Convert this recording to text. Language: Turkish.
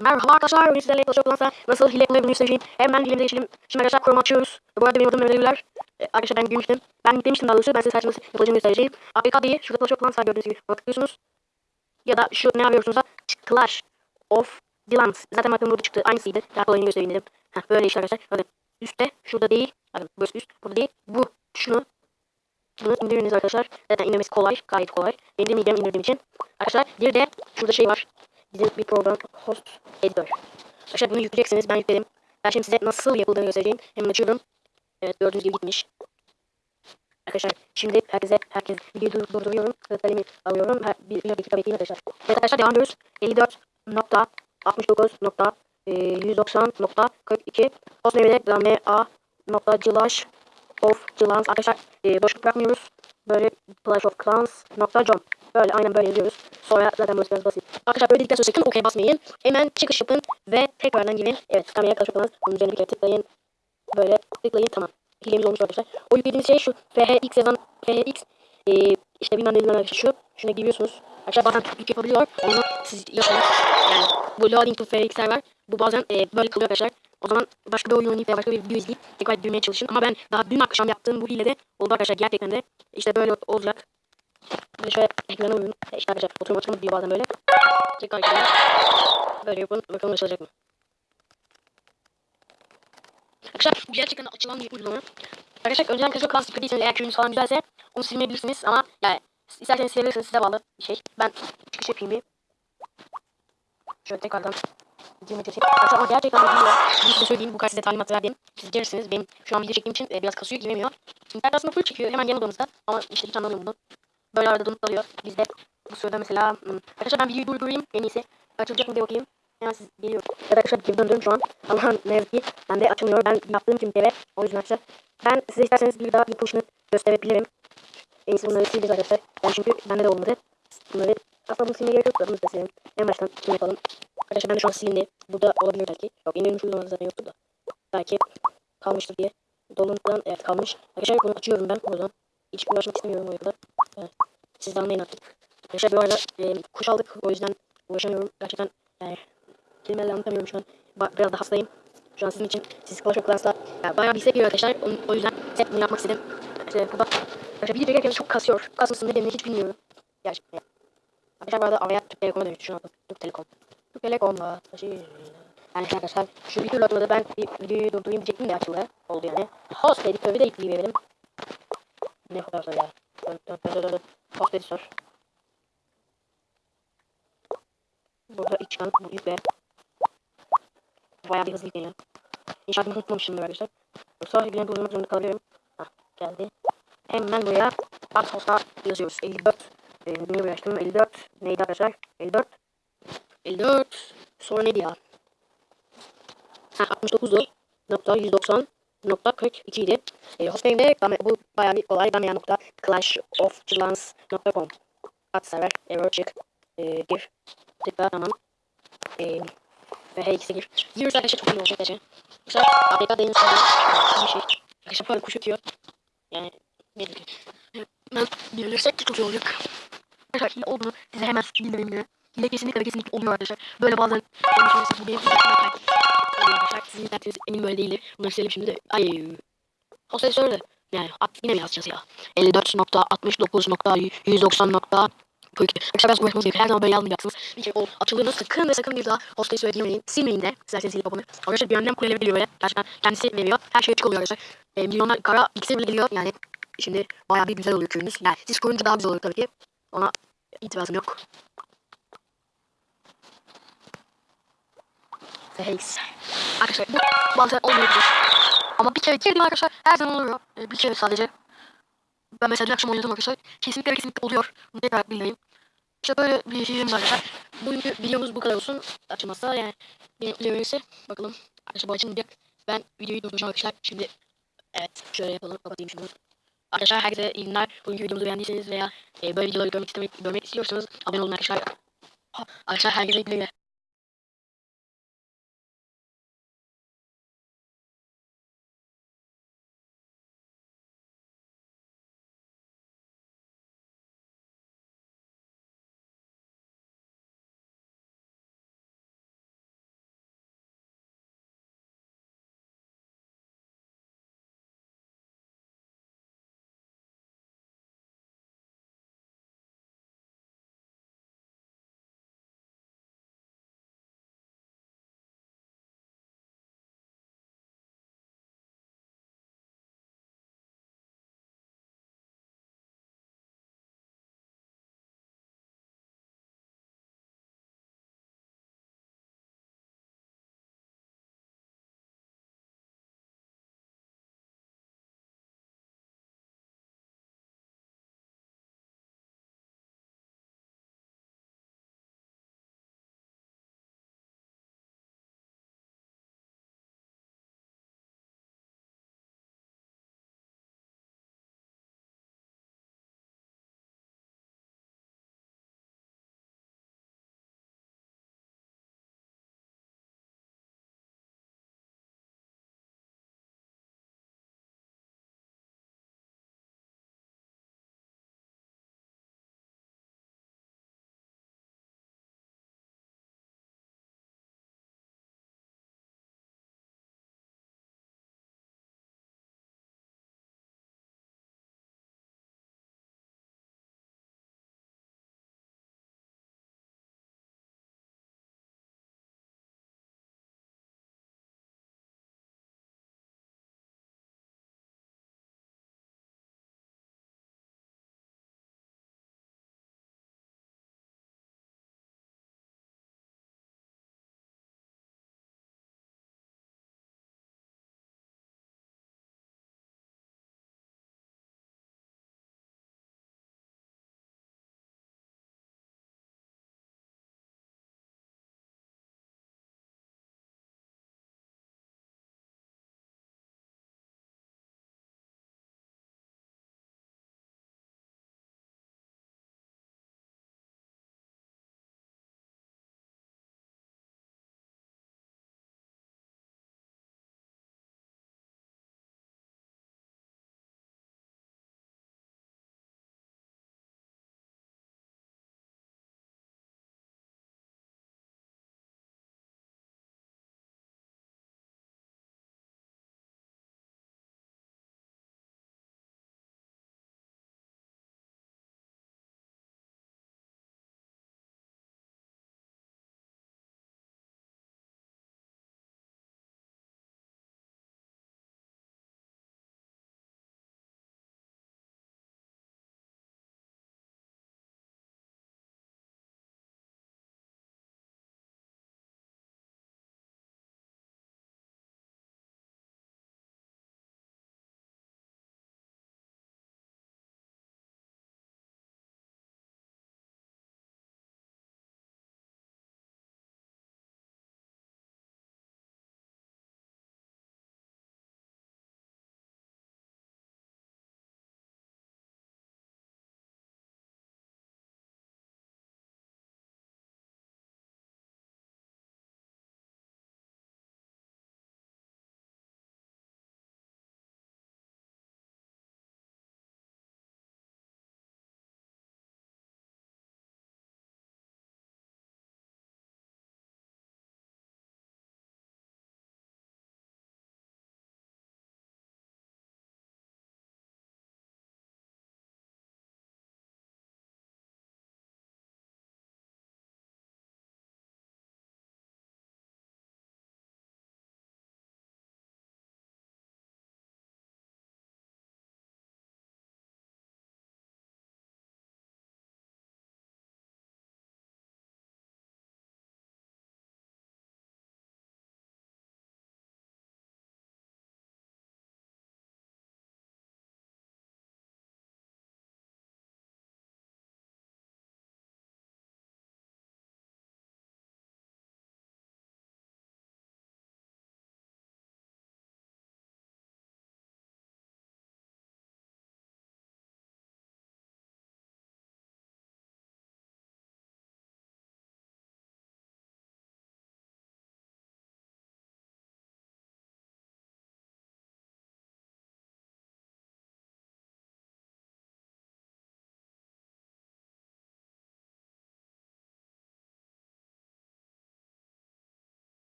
Merhaba arkadaşlar, Clash of Clans'ta nasıl hile yapılır bunu göstereceğim. Hemen hilemize geçelim. Şimdi arkadaşlar Chrome açıyoruz. Bu arada benim adım Mehmet. Ee, arkadaşlar ben gülmüştüm. Ben demiştim daha doğrusu, ben size saçması yapılacağını göstereceğim. APK diye şurada of Clans var gördüğünüz gibi. Ona tıklıyorsunuz. Ya da şu ne arıyorsunuz da Clash of Clans. Zaten bakın burada çıktı. Aynısıydı. Daha kolayını göstereyim dedim. Heh, böyle işte arkadaşlar. Bakın üstte, şurada değil. Bakın burası üst, burada değil. Bu, şunu. Bunu indiriniz arkadaşlar. Zaten indirmesi kolay, gayet kolay. Benim de indirdiğim için. Arkadaşlar bir de şurada şey var. Bizim bir program host editor. Arkadaşlar bunu yükleyeceksiniz. Ben yükledim. Ben şimdi size nasıl yapıldığını göstereceğim. Hemen açıyorum. Evet gördüğünüz gibi gitmiş. Arkadaşlar şimdi herkese herkes videoyu dur- durduruyorum. Kalemi alıyorum. Her, bir, bir dakika bekleyin arkadaşlar. Evet arkadaşlar devam ediyoruz. 54.69.190.42 Host name'de ma nokta cılaş of cılans arkadaşlar e, boşluk bırakmıyoruz. Böyle clash of clans nokta com Böyle aynen böyle yazıyoruz. Sonra zaten burası biraz basit. Arkadaşlar böyle dedikten sonra sakın okey basmayın. Hemen çıkış yapın ve tekrardan girin. Evet kameraya Clash of Clans. Bunun üzerine bir kere tıklayın. Böyle tıklayın tamam. Hilemiz olmuş arkadaşlar. O yüklediğimiz şey şu. FHX yazan FHX e, işte bilmem ne bilmem ne şu. Şuna giriyorsunuz. Arkadaşlar bazen Türklük yapabiliyor. Onu siz yapın. Yani bu loading to FHX'ler var. Bu bazen e, böyle kalıyor arkadaşlar. O zaman başka bir oyun veya başka bir video izleyip tekrar girmeye çalışın. Ama ben daha dün akşam yaptığım bu hilede oldu arkadaşlar gerçekten de. işte böyle olacak. Böyle şöyle ekrana uyun. İşte arkadaşlar oturma oturma diyor bazen böyle. Tekrar ekrana. Böyle yapın. Bakalım açılacak mı? Arkadaşlar bu gerçekten açılan bir uygulama. Arkadaşlar önceden of Clans yüklediysen eğer köyünüz falan güzelse onu silmeyebilirsiniz ama yani isterseniz silebilirsiniz size bağlı bir şey. Ben çıkış yapayım bir. Şöyle tekrardan girmeye çalışayım. Arkadaşlar ama gerçekten de biliyor. Bunu size söyleyeyim bu kadar size talimat verdim. Siz gelirsiniz. Benim şu an video çektiğim için e, biraz kasıyor giremiyor. İnternet aslında full çekiyor hemen yan odamızda ama işte hiç anlamıyorum bunu. Böyle arada donup kalıyor. Bizde bu sırada mesela hmm, arkadaşlar ben videoyu durdurayım en iyisi. Açılacak mı diye bakayım. Hemen siz geliyor. Evet arkadaşlar geri döndüm şu an. Ama ne yazık ki bende açılmıyor. Ben yaptığım için bir O yüzden arkadaşlar. Ben size isterseniz bir daha yapılışını gösterebilirim. En iyisi bunları sileceğiz arkadaşlar. Ben çünkü bende de olmadı. Bunları aslında bunu silmeye gerek yok da bunu da silelim. En baştan şunu yapalım. Arkadaşlar ben de şu an silindi. Burada olabilir belki. Yok yeni ürün uygulamada zaten yoktu da. Belki kalmıştır diye. Dolunuktan evet kalmış. Arkadaşlar bunu açıyorum ben buradan. Hiç uğraşmak istemiyorum o yüzden. Evet. Siz de anlayın artık. Arkadaşlar bu arada e, kuş aldık o yüzden uğraşamıyorum. Gerçekten yani kelimelerle anlatamıyorum şu an. Ba biraz da hastayım. Şu an sizin için siz Clash of Clans'ta yani bayağı bir istek geliyor arkadaşlar. O, o yüzden size bunu yapmak istedim. İşte burada arkadaşlar video çekerken çok kasıyor. Kasmasın nedenini hiç bilmiyorum. Gerçekten. Arkadaşlar bu arada araya Türk Telekom'a dönüştü şu an. Türk Telekom. Türk Telekom'la taşı. Yani arkadaşlar şu video atmadı ben bir videoyu durdurayım diyecektim de açıldı. Oldu yani. Host editörü de yükleyebilirim. Ne kadar da ya. Host editör. Burada ilk çıkan bu yükle. Bayağı bir hızlı yükleniyor. İnşaatımı unutmamışımdır arkadaşlar. Yoksa yine durdurmak zorunda kalabilirim. Hah geldi. Hemen buraya Bart Host'a yazıyoruz. 54. Ee, niye açtım? 54. Neydi arkadaşlar? 54. 54. Sonra neydi ya? Ha 69'du. Nokta 190 nokta 42 idi. E, hostname'de bu bayağı bir kolay. Damya nokta clash of nokta com. Ad server error çık. E, gir. Tıkla tamam. E, ve her ikisi gir. Giriyorsa arkadaşlar çok iyi olacak arkadaşlar. Mesela APK deniz bir şey. Arkadaşlar böyle kuş ötüyor. Yani ne. Ben bilirsek çok iyi olacak. Arkadaşlar hile olduğunu size hemen bildireyim yine. Hile kesinlikle ve kesinlikle oluyor arkadaşlar. Böyle bazen konuşuyorsa bu benim internetimden oluyor arkadaşlar. Sizin internetiniz emin böyle değildir. Bunları silelim şimdi de. Ay. Hostel söyle. Yani at, yine mi yazacağız ya? 54.69.190. Arkadaşlar biraz uğraşmanız gerekiyor. Her zaman böyle yazmayacaksınız. Bir kere o açıldığında sakın ve sakın bir daha hostayı söylemeyin. Silmeyin de. İsterseniz silip yapamı. Arkadaşlar bir yönden kuleleri geliyor böyle. Gerçekten kendisi veriyor. Her şey açık oluyor arkadaşlar. E, milyonlar kara ikisi bile geliyor. Yani şimdi bayağı bir güzel oluyor köyünüz. Yani siz kurunca daha güzel olur tabii ki. Ona itirazım yok. Face. Arkadaşlar bu bazen olmayabilir. Ama bir kere girdim arkadaşlar her zaman oluyor. Ee, bir kere sadece. Ben mesela dün akşam oynadım arkadaşlar. Kesinlikle kesinlikle oluyor. Bunu tekrar bildireyim. İşte böyle bir şeyimiz var arkadaşlar. Bugünkü videomuz bu kadar olsun. Açılmazsa yani benim öyleyse bakalım. Bu açılmayacak. Ben videoyu durduracağım arkadaşlar. Şimdi evet şöyle yapalım. Kapatayım şunu. Arkadaşlar herkese iyi günler. Bugünkü videomuzu beğendiyseniz veya e, böyle videoları görmek istemek görmek istiyorsanız abone olun arkadaşlar. Arkadaşlar herkese iyi günler.